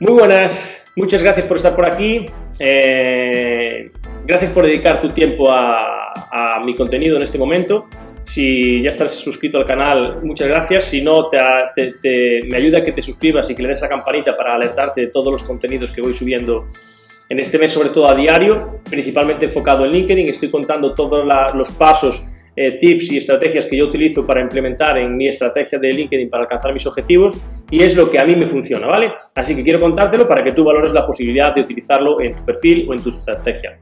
Muy buenas, muchas gracias por estar por aquí. Eh, gracias por dedicar tu tiempo a, mi contenido en este momento. Si ya estás suscrito al canal, muchas gracias. Si no, te, me ayuda a que te suscribas y que le des a la campanita para alertarte de todos los contenidos que voy subiendo en este mes, sobre todo a diario, principalmente enfocado en LinkedIn. Estoy contando todos los pasos eh, tips y estrategias que yo utilizo para implementar en mi estrategia de LinkedIn para alcanzar mis objetivos y es lo que a mí me funciona, ¿vale? Así que quiero contártelo para que tú valores la posibilidad de utilizarlo en tu perfil o en tu estrategia.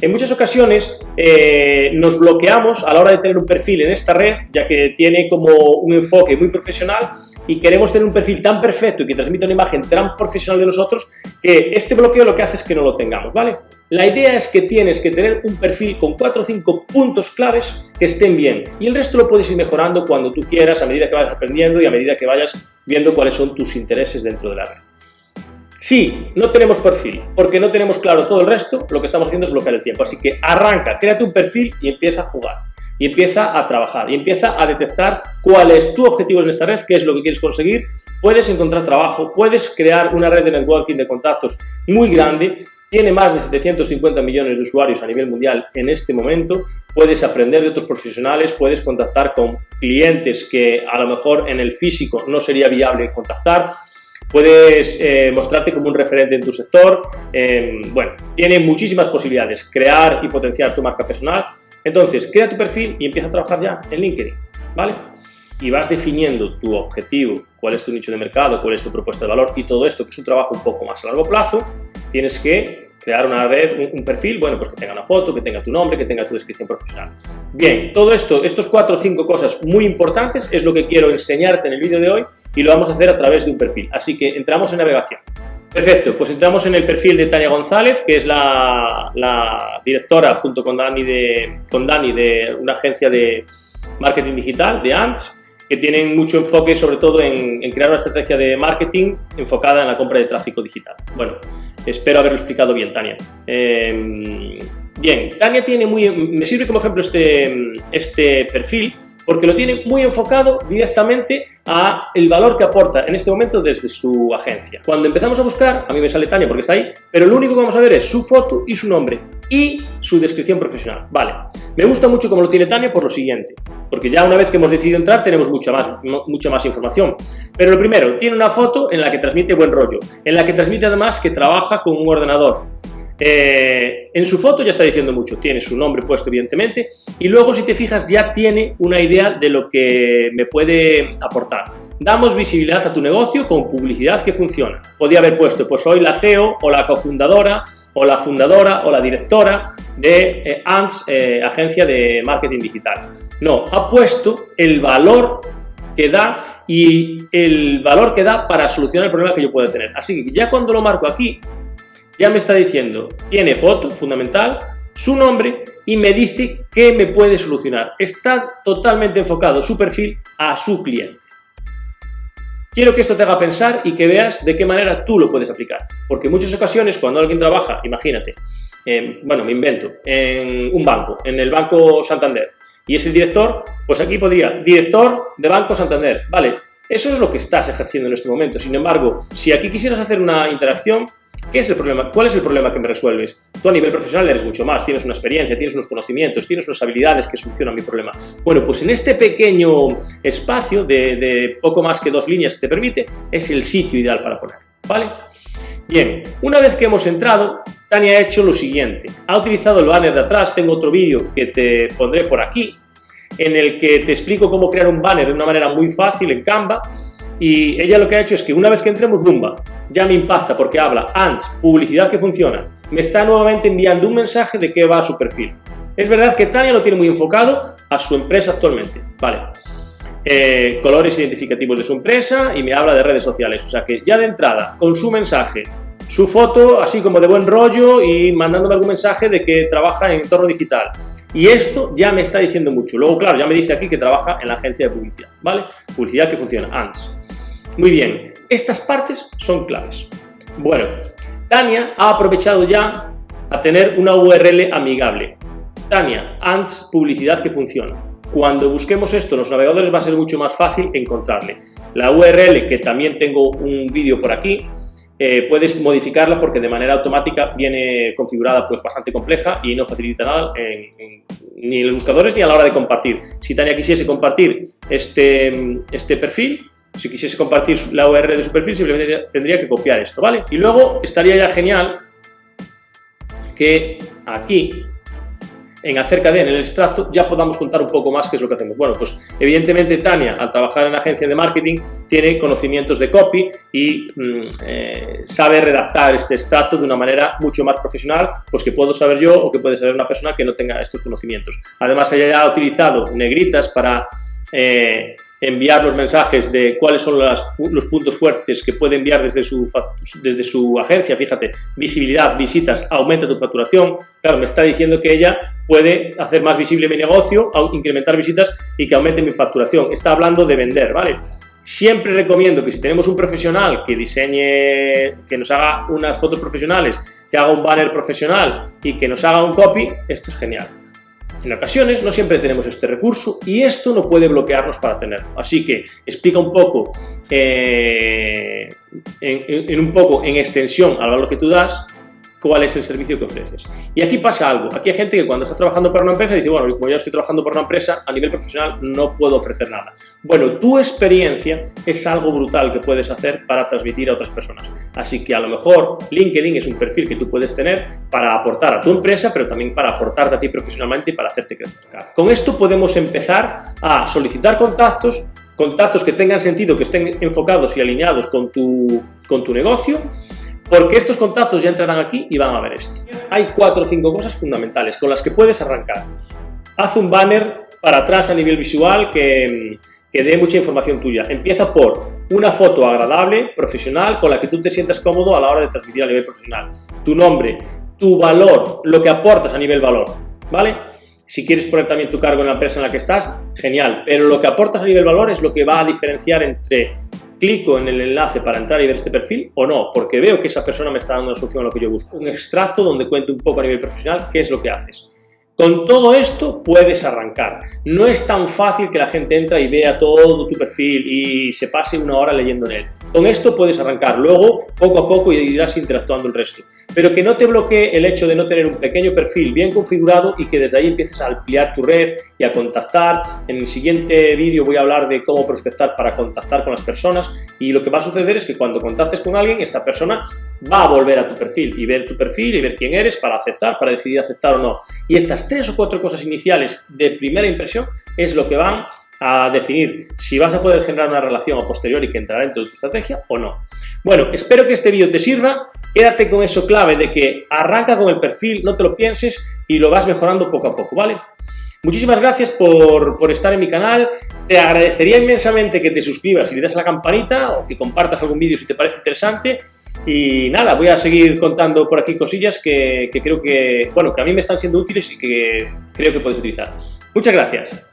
En muchas ocasiones eh, nos bloqueamos a la hora de tener un perfil en esta red, ya que tiene como un enfoque muy profesional y queremos tener un perfil tan perfecto y que transmita una imagen tan profesional de nosotros que este bloqueo lo que hace es que no lo tengamos, ¿vale? La idea es que tienes que tener un perfil con 4 o 5 puntos claves que estén bien y el resto lo puedes ir mejorando cuando tú quieras a medida que vayas aprendiendo y a medida que vayas viendo cuáles son tus intereses dentro de la red. Si no tenemos perfil, porque no tenemos claro todo el resto, lo que estamos haciendo es bloquear el tiempo. Así que arranca, créate un perfil y empieza a jugar. Y empieza a trabajar. Y empieza a detectar cuál es tu objetivo en esta red, qué es lo que quieres conseguir. Puedes encontrar trabajo, puedes crear una red de networking de contactos muy grande. Tiene más de 750 millones de usuarios a nivel mundial en este momento. Puedes aprender de otros profesionales, puedes contactar con clientes que a lo mejor en el físico no sería viable contactar puedes eh, mostrarte como un referente en tu sector, eh, bueno, tiene muchísimas posibilidades, crear y potenciar tu marca personal. Entonces, crea tu perfil y empieza a trabajar ya en LinkedIn, ¿vale? Y vas definiendo tu objetivo, cuál es tu nicho de mercado, cuál es tu propuesta de valor y todo esto, que es un trabajo un poco más a largo plazo, tienes que crear una red, un, perfil, bueno, pues que tenga una foto, que tenga tu nombre, que tenga tu descripción profesional. Bien, todo esto, estos cuatro o cinco cosas muy importantes es lo que quiero enseñarte en el vídeo de hoy y lo vamos a hacer a través de un perfil. Así que entramos en navegación. Perfecto, pues entramos en el perfil de Tania González, que es la, directora junto con Dani, de, Dani de una agencia de marketing digital, de ANTS, que tienen mucho enfoque sobre todo en, crear una estrategia de marketing enfocada en la compra de tráfico digital. Bueno, Espero haberlo explicado bien, Tania. Eh, bien, Tania tiene muy... Me sirve como ejemplo este, este perfil porque lo tiene muy enfocado directamente a el valor que aporta en este momento desde su agencia. Cuando empezamos a buscar, a mí me sale Tania porque está ahí, pero lo único que vamos a ver es su foto y su nombre y su descripción profesional. Vale, me gusta mucho como lo tiene Tania por lo siguiente, porque ya una vez que hemos decidido entrar tenemos mucha más, mucha más información. Pero lo primero, tiene una foto en la que transmite buen rollo, en la que transmite además que trabaja con un ordenador, eh, en su foto ya está diciendo mucho, tiene su nombre puesto evidentemente y luego si te fijas ya tiene una idea de lo que me puede aportar. Damos visibilidad a tu negocio con publicidad que funciona. Podría haber puesto, pues soy la CEO o la cofundadora o la fundadora o la directora de eh, eh, agencia de marketing digital. No, ha puesto el valor que da y el valor que da para solucionar el problema que yo pueda tener. Así que ya cuando lo marco aquí, ya me está diciendo, tiene foto, fundamental, su nombre y me dice qué me puede solucionar. Está totalmente enfocado su perfil a su cliente. Quiero que esto te haga pensar y que veas de qué manera tú lo puedes aplicar. Porque en muchas ocasiones cuando alguien trabaja, imagínate, bueno, me invento, en un banco, en el Banco Santander, y es el director, pues aquí podría, director de Banco Santander, vale, eso es lo que estás ejerciendo en este momento. Sin embargo, si aquí quisieras hacer una interacción, ¿Qué es el problema? ¿Cuál es el problema que me resuelves? Tú a nivel profesional eres mucho más, tienes una experiencia, tienes unos conocimientos, tienes unas habilidades que solucionan mi problema. Bueno, pues en este pequeño espacio de, poco más que dos líneas que te permite, es el sitio ideal para ponerlo, ¿vale? Bien, una vez que hemos entrado, Tania ha hecho lo siguiente. Ha utilizado el banner de atrás, tengo otro vídeo que te pondré por aquí, en el que te explico cómo crear un banner de una manera muy fácil en Canva, y ella lo que ha hecho es que una vez que entremos, ¡bumba! Ya me impacta porque habla ANTS, publicidad que funciona. Me está nuevamente enviando un mensaje de qué va a su perfil. Es verdad que Tania lo tiene muy enfocado a su empresa actualmente. Vale. Eh, colores identificativos de su empresa y me habla de redes sociales. O sea que ya de entrada, con su mensaje, su foto así como de buen rollo y mandándome algún mensaje de que trabaja en entorno digital. Y esto ya me está diciendo mucho. Luego, claro, ya me dice aquí que trabaja en la agencia de publicidad, ¿vale? Publicidad que funciona, ANTS. Muy bien, estas partes son claves. Bueno, Tania ha aprovechado ya a tener una URL amigable. Tania, ANTS, publicidad que funciona. Cuando busquemos esto en los navegadores va a ser mucho más fácil encontrarle. La URL, que también tengo un vídeo por aquí, eh, puedes modificarla porque de manera automática viene configurada pues bastante compleja y no facilita nada ni en los buscadores ni a la hora de compartir. Si Tania quisiese compartir este, este perfil, si quisiese compartir la URL de su perfil, simplemente tendría que copiar esto, ¿vale? Y luego estaría ya genial que aquí en acerca de, en el extracto, ya podamos contar un poco más qué es lo que hacemos. Bueno, pues evidentemente Tania, al trabajar en agencia de marketing, tiene conocimientos de copy y mm, eh, sabe redactar este extracto de una manera mucho más profesional, pues que puedo saber yo o que puede saber una persona que no tenga estos conocimientos. Además, ella ya ha utilizado negritas para... Eh, enviar los mensajes de cuáles son los puntos fuertes que puede enviar desde su, desde su agencia, fíjate, visibilidad, visitas, aumenta tu facturación, claro, me está diciendo que ella puede hacer más visible mi negocio, incrementar visitas y que aumente mi facturación, está hablando de vender, ¿vale? Siempre recomiendo que si tenemos un profesional que diseñe, que nos haga unas fotos profesionales, que haga un banner profesional y que nos haga un copy, esto es genial. En ocasiones no siempre tenemos este recurso y esto no puede bloquearnos para tenerlo. Así que explica un poco, eh, en, un poco en extensión al valor que tú das, cuál es el servicio que ofreces. Y aquí pasa algo, aquí hay gente que cuando está trabajando para una empresa dice, bueno, como yo estoy trabajando por una empresa, a nivel profesional no puedo ofrecer nada. Bueno, tu experiencia es algo brutal que puedes hacer para transmitir a otras personas. Así que a lo mejor LinkedIn es un perfil que tú puedes tener para aportar a tu empresa, pero también para aportarte a ti profesionalmente y para hacerte crecer. Con esto podemos empezar a solicitar contactos, contactos que tengan sentido, que estén enfocados y alineados con tu, con tu negocio, porque estos contactos ya entrarán aquí y van a ver esto. Hay cuatro o cinco cosas fundamentales con las que puedes arrancar. Haz un banner para atrás a nivel visual que, que dé mucha información tuya. Empieza por una foto agradable, profesional, con la que tú te sientas cómodo a la hora de transmitir a nivel profesional. Tu nombre, tu valor, lo que aportas a nivel valor, ¿vale? Si quieres poner también tu cargo en la empresa en la que estás, genial, pero lo que aportas a nivel valor es lo que va a diferenciar entre clico en el enlace para entrar y ver este perfil o no, porque veo que esa persona me está dando una solución a lo que yo busco. Un extracto donde cuente un poco a nivel profesional qué es lo que haces. Con todo esto puedes arrancar. No es tan fácil que la gente entre y vea todo tu perfil y se pase una hora leyendo en él. Con esto puedes arrancar. Luego, poco a poco, irás interactuando el resto. Pero que no te bloquee el hecho de no tener un pequeño perfil bien configurado y que desde ahí empieces a ampliar tu red y a contactar. En el siguiente vídeo voy a hablar de cómo prospectar para contactar con las personas y lo que va a suceder es que cuando contactes con alguien, esta persona va a volver a tu perfil y ver tu perfil y ver quién eres para aceptar, para decidir aceptar o no. Y estas tres o cuatro cosas iniciales de primera impresión es lo que van a definir si vas a poder generar una relación a posteriori que entrará dentro de tu estrategia o no. Bueno, espero que este vídeo te sirva, quédate con eso clave de que arranca con el perfil, no te lo pienses y lo vas mejorando poco a poco, ¿vale? Muchísimas gracias por, por, estar en mi canal, te agradecería inmensamente que te suscribas y le das a la campanita o que compartas algún vídeo si te parece interesante y nada, voy a seguir contando por aquí cosillas que, que creo que, bueno, que a mí me están siendo útiles y que creo que puedes utilizar. Muchas gracias.